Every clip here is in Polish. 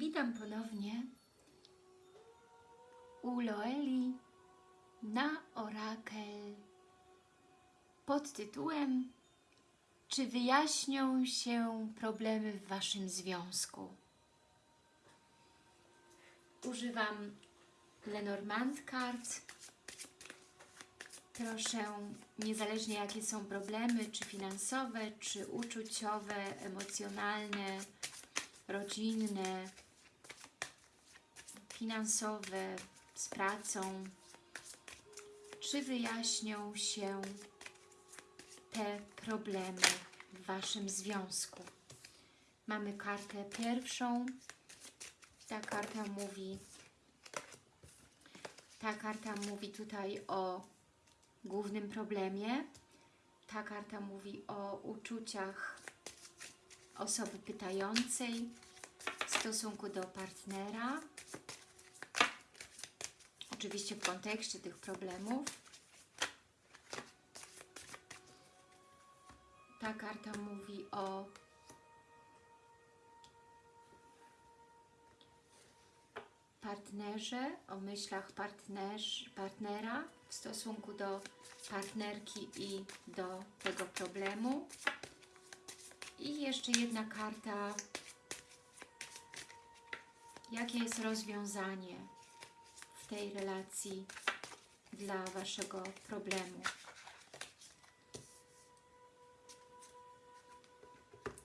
Witam ponownie u Loeli na Orakel pod tytułem Czy wyjaśnią się problemy w Waszym związku? Używam Lenormand kart. Proszę, niezależnie jakie są problemy, czy finansowe, czy uczuciowe, emocjonalne, rodzinne, finansowe, z pracą, czy wyjaśnią się te problemy w Waszym związku. Mamy kartę pierwszą. Ta karta mówi ta karta mówi tutaj o głównym problemie. Ta karta mówi o uczuciach osoby pytającej w stosunku do partnera. Oczywiście w kontekście tych problemów. Ta karta mówi o partnerze, o myślach partnerz, partnera w stosunku do partnerki i do tego problemu. I jeszcze jedna karta. Jakie jest rozwiązanie tej relacji dla Waszego problemu?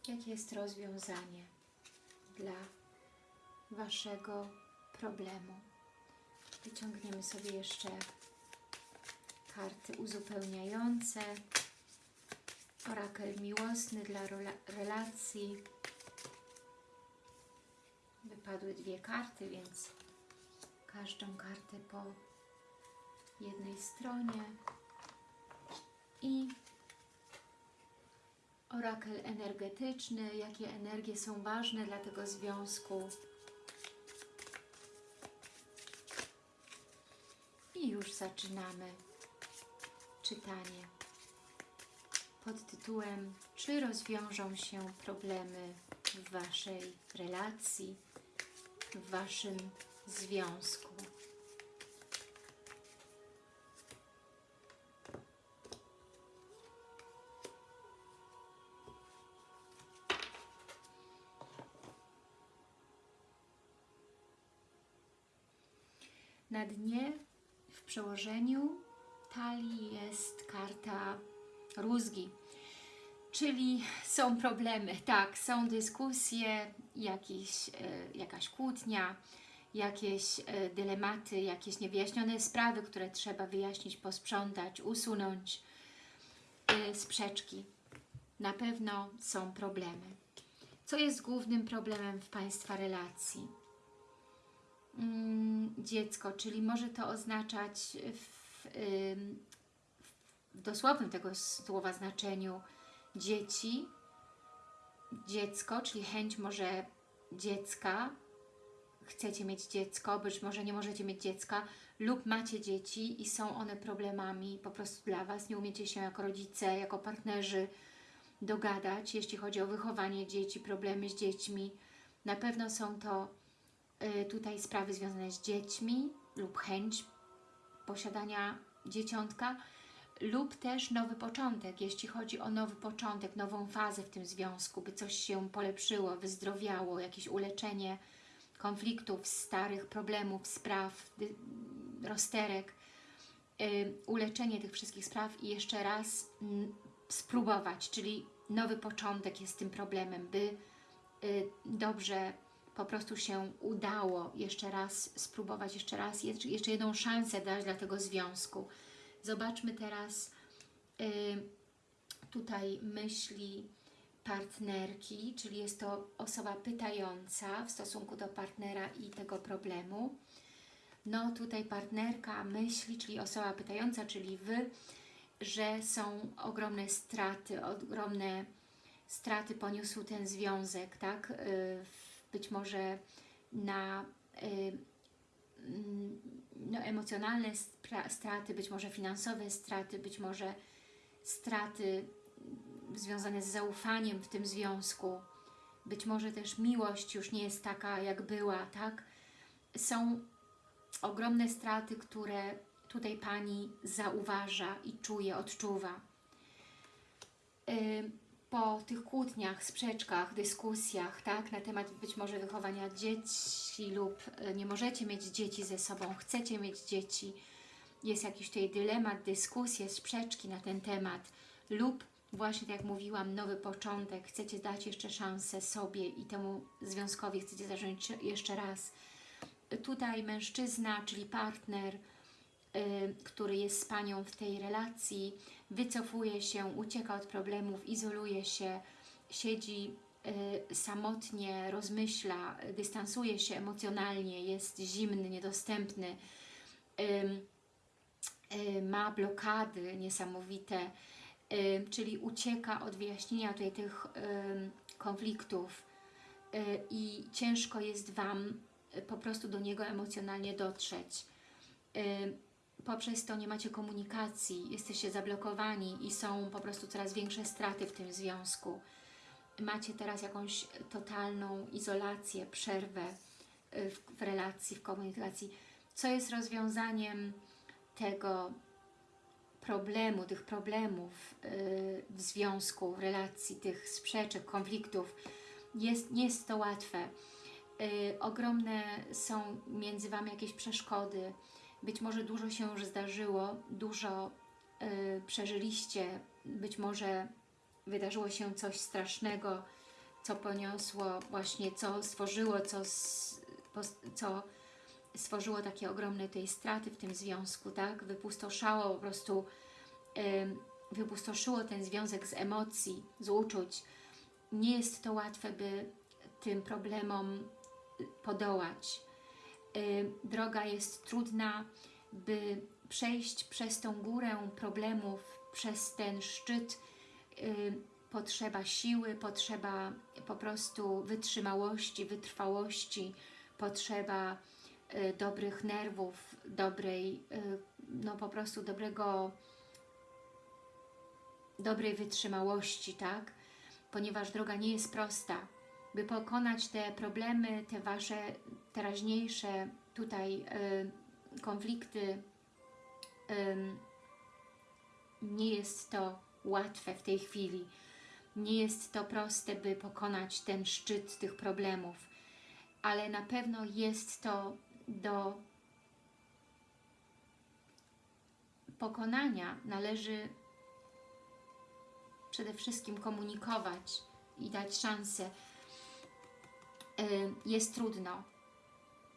Jakie jest rozwiązanie dla Waszego problemu? Wyciągniemy sobie jeszcze karty uzupełniające. Orakel miłosny dla relacji. Wypadły dwie karty, więc każdą kartę po jednej stronie. I orakel energetyczny, jakie energie są ważne dla tego związku. I już zaczynamy czytanie pod tytułem Czy rozwiążą się problemy w Waszej relacji, w Waszym związku? Na dnie w przełożeniu talii jest karta rózgi, czyli są problemy, tak, są dyskusje, jakieś, e, jakaś kłótnia, jakieś e, dylematy, jakieś niewyjaśnione sprawy, które trzeba wyjaśnić, posprzątać, usunąć, e, sprzeczki. Na pewno są problemy. Co jest głównym problemem w Państwa relacji? Mm, dziecko, czyli może to oznaczać w, w dosłownym tego słowa znaczeniu dzieci, dziecko, czyli chęć może dziecka, chcecie mieć dziecko, być może nie możecie mieć dziecka lub macie dzieci i są one problemami po prostu dla Was, nie umiecie się jako rodzice, jako partnerzy dogadać, jeśli chodzi o wychowanie dzieci, problemy z dziećmi. Na pewno są to y, tutaj sprawy związane z dziećmi lub chęć posiadania dzieciątka lub też nowy początek, jeśli chodzi o nowy początek, nową fazę w tym związku, by coś się polepszyło, wyzdrowiało, jakieś uleczenie konfliktów, starych problemów, spraw, rozterek, yy, uleczenie tych wszystkich spraw i jeszcze raz spróbować, czyli nowy początek jest tym problemem, by yy, dobrze po prostu się udało jeszcze raz spróbować, jeszcze raz, jeszcze jedną szansę dać dla tego związku. Zobaczmy teraz y, tutaj myśli partnerki, czyli jest to osoba pytająca w stosunku do partnera i tego problemu. No tutaj partnerka myśli, czyli osoba pytająca, czyli Wy, że są ogromne straty, ogromne straty poniósł ten związek, tak? Y, być może na y, mm, no, emocjonalne straty, być może finansowe straty, być może straty związane z zaufaniem w tym związku. być może też miłość już nie jest taka, jak była, tak? Są ogromne straty, które tutaj Pani zauważa i czuje, odczuwa. Ym, Po tych kłótniach, sprzeczkach, dyskusjach, tak, na temat być może wychowania dzieci lub y, nie możecie mieć dzieci ze sobą, chcecie mieć dzieci, jest jakiś tutaj dylemat, dyskusje, sprzeczki na ten temat lub właśnie tak jak mówiłam, nowy początek, chcecie dać jeszcze szansę sobie i temu związkowi, chcecie zacząć jeszcze raz. Tutaj mężczyzna, czyli partner, y, który jest z Panią w tej relacji, wycofuje się, ucieka od problemów, izoluje się, siedzi y, samotnie, rozmyśla, dystansuje się emocjonalnie, jest zimny, niedostępny, y, ma blokady niesamowite, czyli ucieka od wyjaśnienia tutaj tych konfliktów i ciężko jest Wam y, po prostu do niego emocjonalnie dotrzeć. Poprzez to nie macie komunikacji, jesteście zablokowani i są po prostu coraz większe straty w tym związku. Macie teraz jakąś totalną izolację, przerwę y, w relacji, w komunikacji. Co jest rozwiązaniem tego problemu, tych problemów y, w związku, w relacji, tych sprzeczek, konfliktów? Jest, nie jest to łatwe. Y, ogromne są między Wami jakieś przeszkody, być może dużo się już zdarzyło, dużo y, przeżyliście, być może wydarzyło się coś strasznego, co poniosło właśnie, co stworzyło, co, co stworzyło takie ogromne tej straty w tym związku, tak? Wypustoszało po prostu, wypustoszyło ten związek z emocji, z uczuć. Nie jest to łatwe, by tym problemom podołać. Droga jest trudna, by przejść przez tą górę problemów, przez ten szczyt potrzeba siły, potrzeba po prostu wytrzymałości, wytrwałości, potrzeba dobrych nerwów, dobrej, y, no po prostu dobrego, dobrej wytrzymałości, tak? Ponieważ droga nie jest prosta. By pokonać te problemy, te Wasze teraźniejsze tutaj y, konflikty, nie jest to łatwe w tej chwili. Nie jest to proste, by pokonać ten szczyt tych problemów, ale na pewno jest to do pokonania. Należy przede wszystkim komunikować i dać szansę. Y, Jest trudno.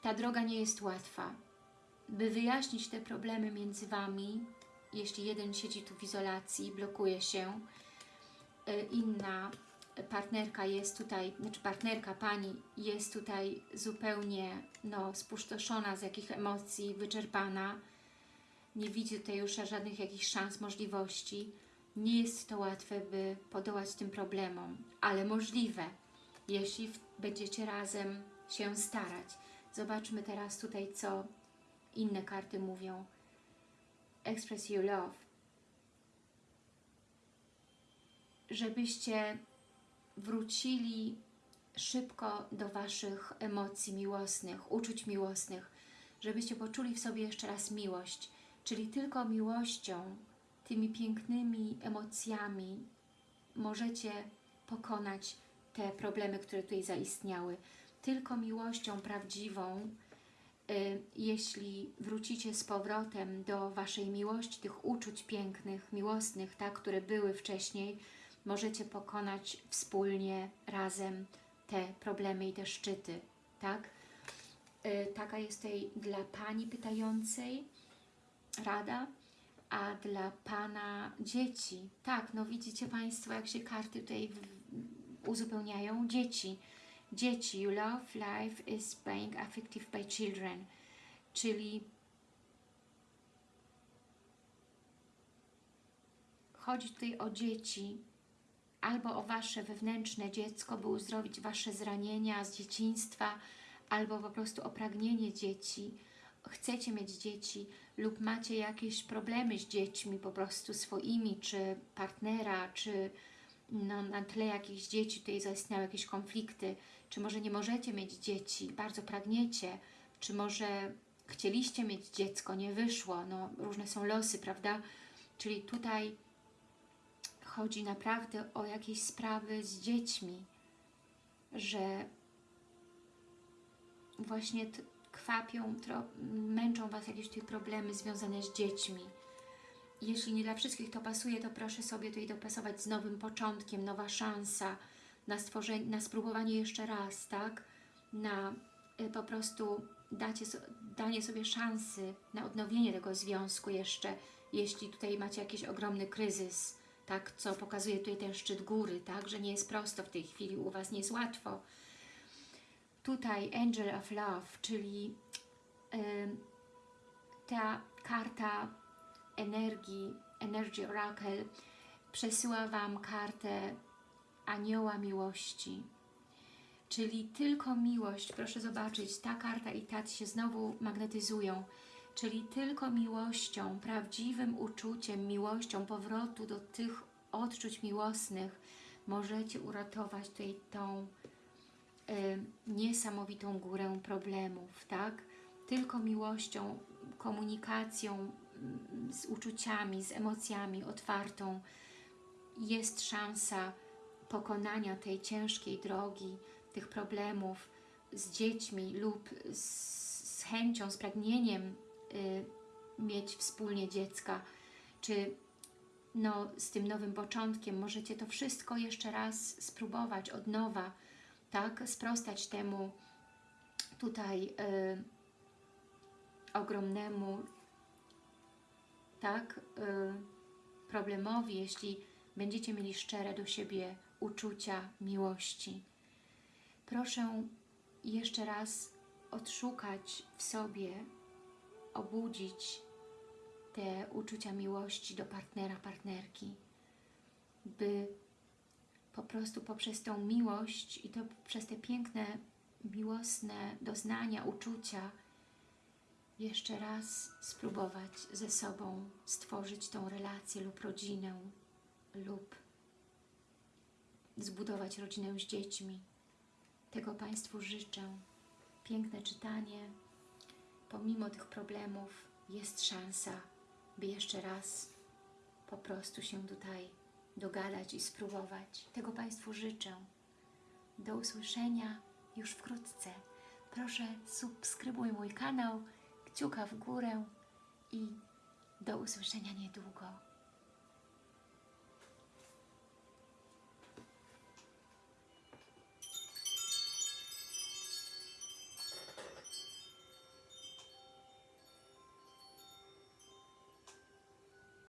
Ta droga nie jest łatwa. By wyjaśnić te problemy między Wami, jeśli jeden siedzi tu w izolacji, blokuje się, y, inna partnerka jest tutaj, znaczy partnerka Pani jest tutaj zupełnie no, spustoszona z jakich emocji, wyczerpana, nie widzi tutaj już żadnych jakichś szans, możliwości. Nie jest to łatwe, by podołać tym problemom, ale możliwe, jeśli będziecie razem się starać. Zobaczmy teraz tutaj, co inne karty mówią. Express your love. Żebyście wrócili szybko do Waszych emocji miłosnych, uczuć miłosnych, żebyście poczuli w sobie jeszcze raz miłość, czyli tylko miłością, tymi pięknymi emocjami możecie pokonać te problemy, które tutaj zaistniały. Tylko miłością prawdziwą, y, jeśli wrócicie z powrotem do Waszej miłości, tych uczuć pięknych, miłosnych, tak, które były wcześniej, możecie pokonać wspólnie, razem te problemy i te szczyty, tak? Y, Taka jest tutaj dla Pani pytającej rada, a dla Pana dzieci. Tak, no widzicie Państwo, jak się karty tutaj uzupełniają. Dzieci. Dzieci. You love life is being affected by children. Czyli chodzi tutaj o dzieci, albo o Wasze wewnętrzne dziecko, by uzdrowić Wasze zranienia z dzieciństwa, albo po prostu o pragnienie dzieci. Chcecie mieć dzieci lub macie jakieś problemy z dziećmi po prostu swoimi, czy partnera, czy no, na tle jakichś dzieci tutaj zaistniały jakieś konflikty, czy może nie możecie mieć dzieci, bardzo pragniecie, czy może chcieliście mieć dziecko, nie wyszło, no różne są losy, prawda? Czyli tutaj chodzi naprawdę o jakieś sprawy z dziećmi, że właśnie kwapią, męczą Was jakieś tutaj problemy związane z dziećmi. Jeśli nie dla wszystkich to pasuje, to proszę sobie tutaj dopasować z nowym początkiem, nowa szansa na stworzenie, na spróbowanie jeszcze raz, tak? Na y, po prostu dacie, danie sobie szansy na odnowienie tego związku jeszcze, jeśli tutaj macie jakiś ogromny kryzys, tak? Co pokazuje tutaj ten szczyt góry, tak? Że nie jest prosto w tej chwili, u Was nie jest łatwo. Tutaj Angel of Love, czyli ta karta energii, Energy Oracle przesyła Wam kartę anioła miłości. Czyli tylko miłość, proszę zobaczyć, ta karta i ta się znowu magnetyzują. Czyli tylko miłością, prawdziwym uczuciem, miłością powrotu do tych odczuć miłosnych możecie uratować tutaj tą y, niesamowitą górę problemów, tak? Tylko miłością, komunikacją mm, z uczuciami, z emocjami otwartą jest szansa pokonania tej ciężkiej drogi, tych problemów z dziećmi lub z, z chęcią, z pragnieniem mieć wspólnie dziecka, czy no, z tym nowym początkiem możecie to wszystko jeszcze raz spróbować od nowa, tak, sprostać temu tutaj y, ogromnemu tak, y, problemowi, jeśli będziecie mieli szczere do siebie uczucia miłości. Proszę jeszcze raz odszukać w sobie, obudzić te uczucia miłości do partnera, partnerki, by po prostu poprzez tą miłość i to przez te piękne, miłosne doznania, uczucia jeszcze raz spróbować ze sobą stworzyć tą relację lub rodzinę lub zbudować rodzinę z dziećmi. Tego Państwu życzę. Piękne czytanie. Pomimo tych problemów jest szansa, by jeszcze raz po prostu się tutaj dogadać i spróbować. Tego Państwu życzę. Do usłyszenia już wkrótce. Proszę subskrybuj mój kanał, kciuka w górę i do usłyszenia niedługo.